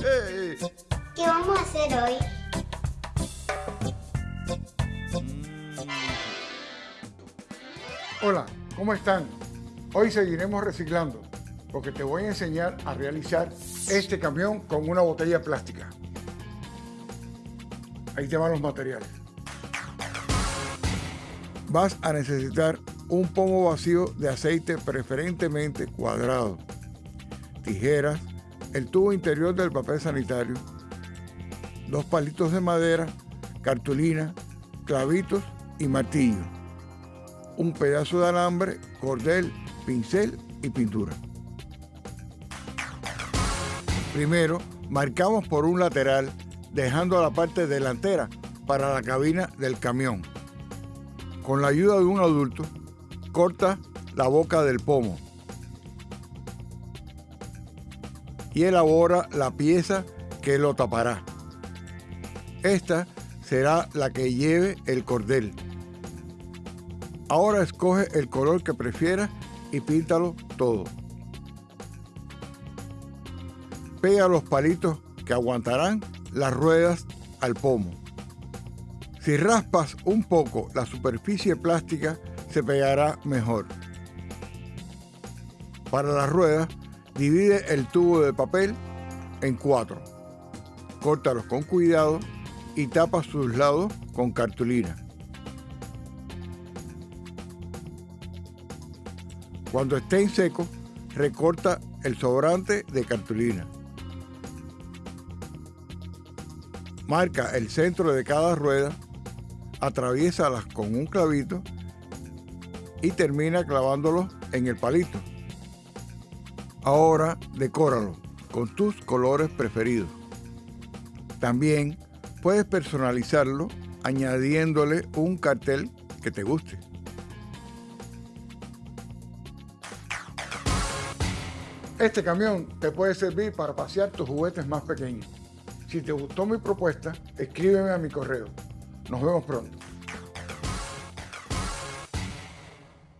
¿Qué vamos a hacer hoy? Hola, ¿cómo están? Hoy seguiremos reciclando porque te voy a enseñar a realizar este camión con una botella plástica. Ahí te van los materiales. Vas a necesitar un pomo vacío de aceite preferentemente cuadrado, tijeras, el tubo interior del papel sanitario, dos palitos de madera, cartulina, clavitos y martillo un pedazo de alambre, cordel, pincel y pintura. Primero, marcamos por un lateral, dejando la parte delantera para la cabina del camión. Con la ayuda de un adulto, corta la boca del pomo y elabora la pieza que lo tapará. Esta será la que lleve el cordel. Ahora escoge el color que prefieras y píntalo todo. Pega los palitos que aguantarán las ruedas al pomo. Si raspas un poco la superficie plástica, se pegará mejor. Para las ruedas, divide el tubo de papel en cuatro. Córtalos con cuidado y tapa sus lados con cartulina. Cuando estén secos, recorta el sobrante de cartulina. Marca el centro de cada rueda, atraviésalas con un clavito y termina clavándolo en el palito. Ahora decóralo con tus colores preferidos. También puedes personalizarlo añadiéndole un cartel que te guste. Este camión te puede servir para pasear tus juguetes más pequeños. Si te gustó mi propuesta, escríbeme a mi correo. Nos vemos pronto.